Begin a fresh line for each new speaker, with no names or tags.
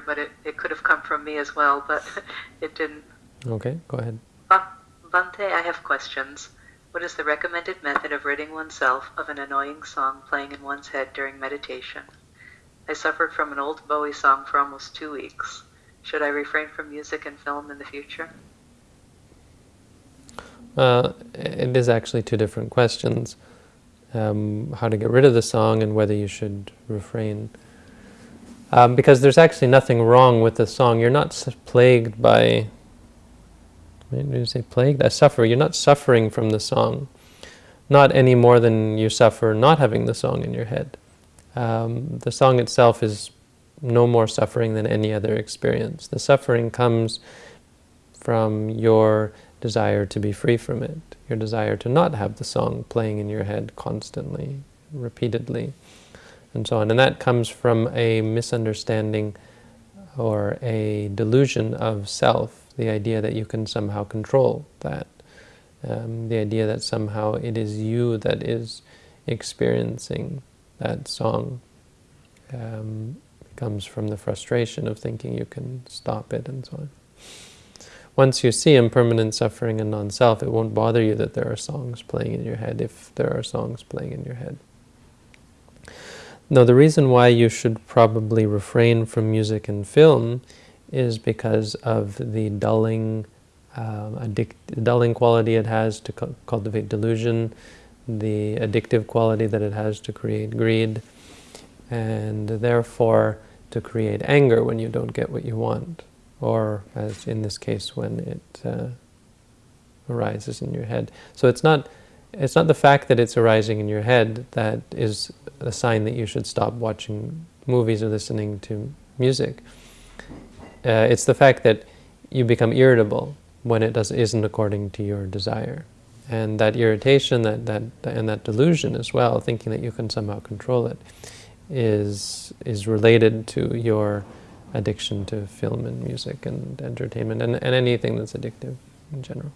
but it, it could have come from me as well, but it didn't.
Okay, go ahead.
Bhante, I have questions. What is the recommended method of ridding oneself of an annoying song playing in one's head during meditation? I suffered from an old Bowie song for almost two weeks. Should I refrain from music and film in the future?
Uh, it is actually two different questions. Um, how to get rid of the song and whether you should refrain. Um, because there's actually nothing wrong with the song. You're not plagued by, did you say plagued? I suffer. You're not suffering from the song. Not any more than you suffer not having the song in your head. Um, the song itself is no more suffering than any other experience. The suffering comes from your desire to be free from it, your desire to not have the song playing in your head constantly, repeatedly, and so on. And that comes from a misunderstanding or a delusion of self, the idea that you can somehow control that, um, the idea that somehow it is you that is experiencing that song. Um, comes from the frustration of thinking you can stop it and so on. Once you see impermanent suffering and non-self, it won't bother you that there are songs playing in your head if there are songs playing in your head. Now, the reason why you should probably refrain from music and film is because of the dulling, um, addict, dulling quality it has to cu cultivate delusion, the addictive quality that it has to create greed, and therefore to create anger when you don't get what you want, or as in this case when it uh, arises in your head. So it's not it's not the fact that it's arising in your head that is a sign that you should stop watching movies or listening to music. Uh, it's the fact that you become irritable when it does, isn't according to your desire. And that irritation that, that, and that delusion as well, thinking that you can somehow control it, is, is related to your addiction to film and music and entertainment and, and anything that's addictive in general.